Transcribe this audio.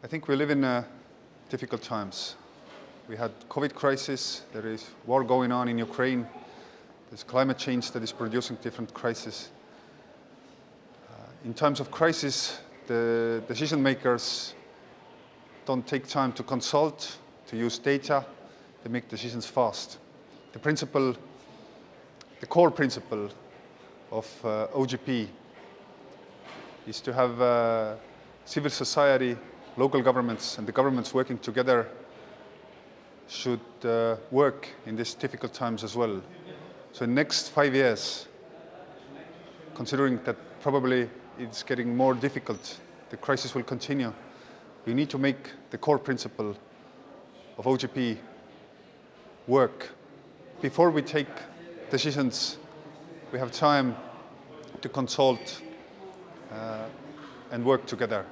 I think we live in uh, difficult times. We had COVID crisis, there is war going on in Ukraine, there's climate change that is producing different crises. Uh, in times of crisis, the decision makers don't take time to consult, to use data, they make decisions fast. The principle, the core principle of uh, OGP is to have uh, civil society local governments and the governments working together should uh, work in these difficult times as well. So in the next five years, considering that probably it's getting more difficult, the crisis will continue, we need to make the core principle of OGP work. Before we take decisions, we have time to consult uh, and work together.